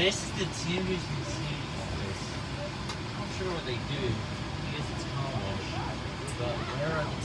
this is the Timbers Museum office. I'm not sure what they do. I guess it's car wash. But where are the